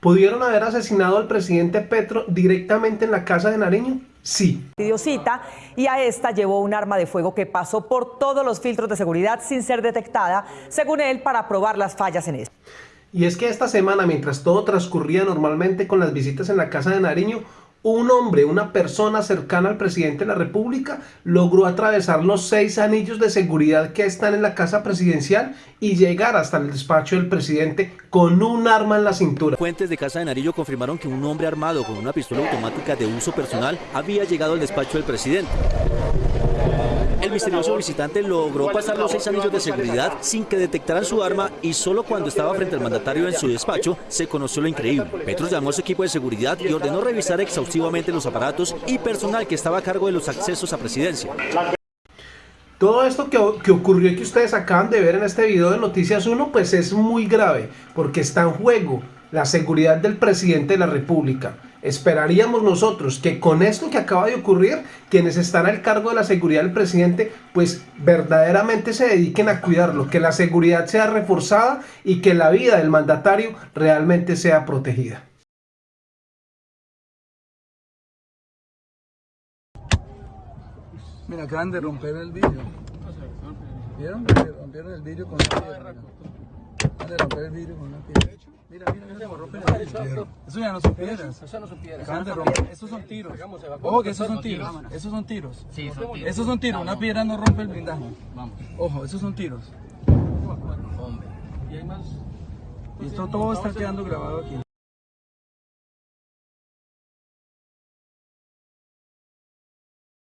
¿Pudieron haber asesinado al presidente Petro directamente en la casa de Nariño? Sí. Pidió cita y a esta llevó un arma de fuego que pasó por todos los filtros de seguridad sin ser detectada, según él, para probar las fallas en esto. Y es que esta semana, mientras todo transcurría normalmente con las visitas en la casa de Nariño, un hombre, una persona cercana al presidente de la República, logró atravesar los seis anillos de seguridad que están en la casa presidencial y llegar hasta el despacho del presidente con un arma en la cintura. Fuentes de Casa de Narillo confirmaron que un hombre armado con una pistola automática de uso personal había llegado al despacho del presidente. Misterioso visitante logró pasar los seis anillos de seguridad sin que detectaran su arma y solo cuando estaba frente al mandatario en su despacho se conoció lo increíble. Petro llamó a su equipo de seguridad y ordenó revisar exhaustivamente los aparatos y personal que estaba a cargo de los accesos a presidencia. Todo esto que, que, ocurrió y que ustedes acaban de ver en este video de Noticias 1, pues es muy grave, porque está en juego la seguridad del presidente de la República. Esperaríamos nosotros que con esto que acaba de ocurrir, quienes están al cargo de la seguridad del presidente, pues verdaderamente se dediquen a cuidarlo, que la seguridad sea reforzada y que la vida del mandatario realmente sea protegida. Mira, acaban de romper el vidrio. ¿Vieron? Rompieron el vidrio con una piedra. Acaban de romper el vidrio con una piedra. Mira, mira, mira, rompen el vidrio. Eso ya no son piedras. Eso no son piedras. Acaban de romper. Esos son tiros. Ojo que esos son tiros. Esos son tiros. Sí, son tiros. Esos son tiros. Una piedra no rompe el blindaje. Vamos. Ojo, esos son tiros. Hombre. Y hay más. Y esto todo está quedando grabado aquí.